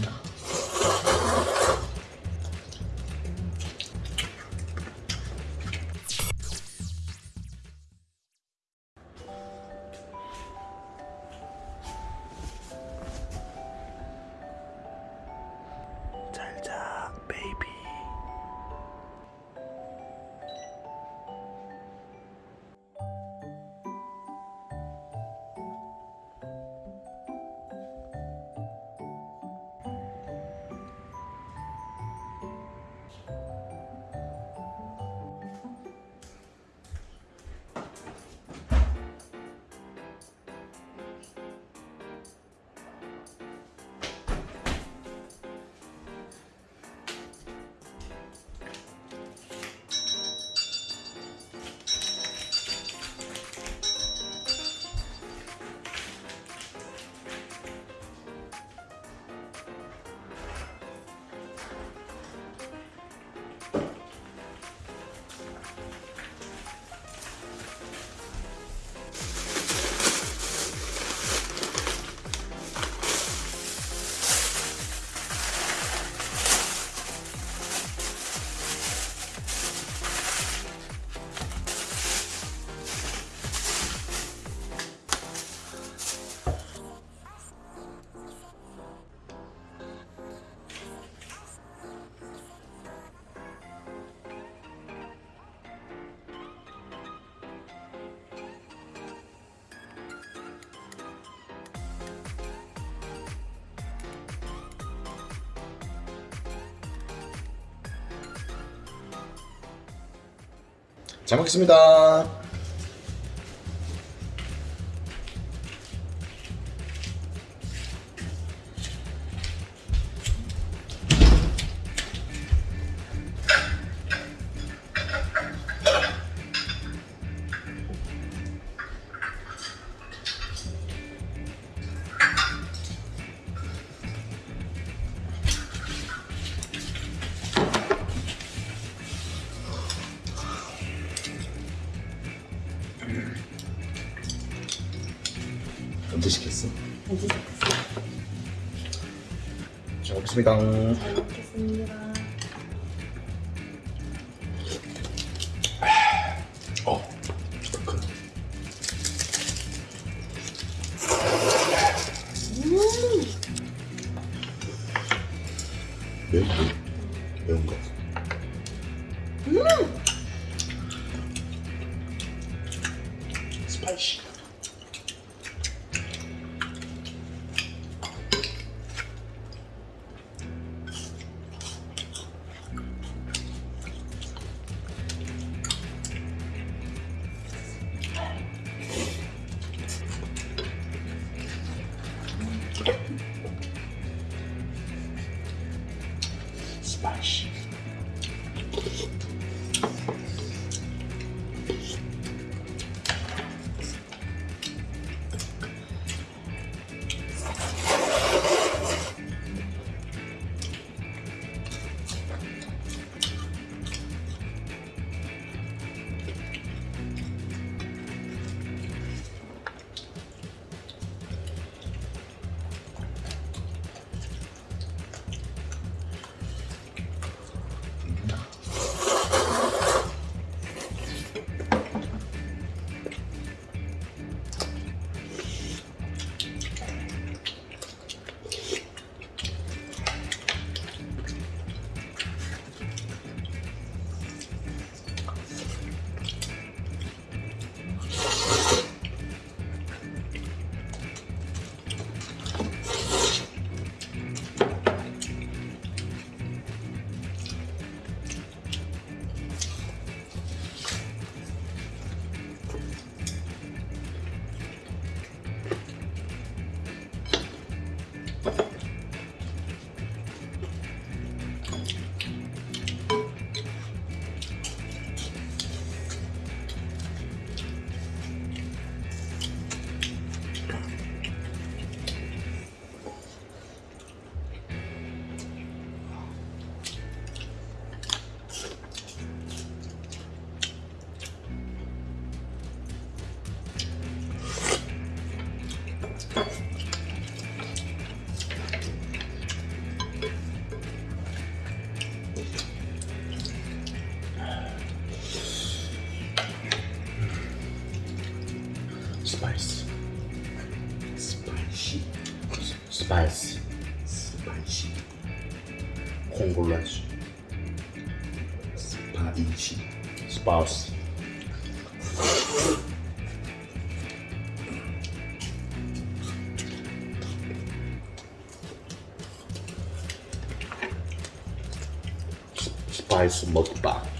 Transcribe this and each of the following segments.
Yeah. 잘 먹겠습니다. 언제 시켰어? 언제 잘 먹겠습니다. 잘 먹겠습니다. 어. 매운 거? 매운 거? 스파이시. 스파이시. 스 Spadici, Congolese, Spadici, spouse. Spice mukbang.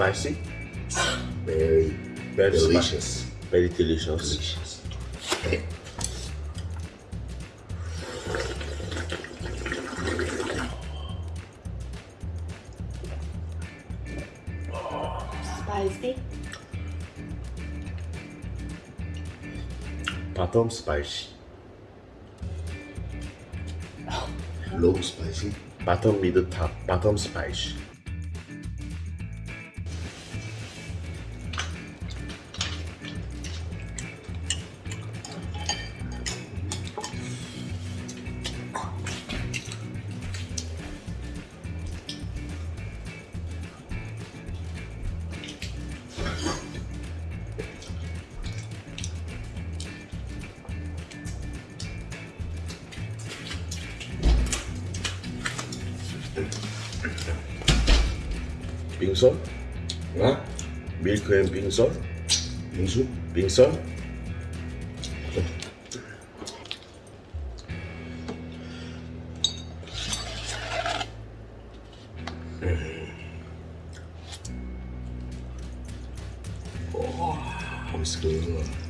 spicy. Very, very delicious. Spicy. Very delicious. delicious. Spicy. Bottom spicy. Oh. Low spicy. Bottom middle top. Bottom spicy. 빙선? 아? 밀크 앤 빙선? 빙수? 빙선? 음. 어, 오, 맛있겠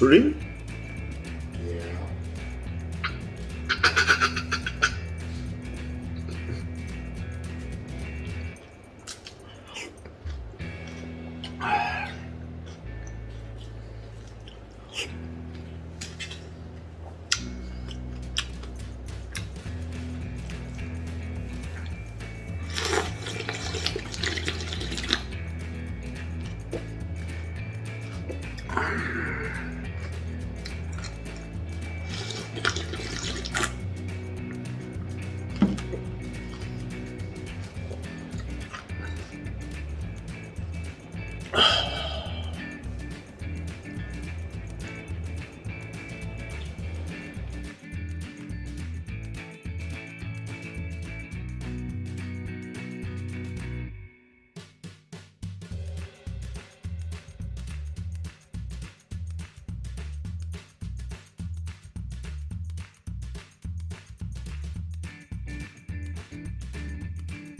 string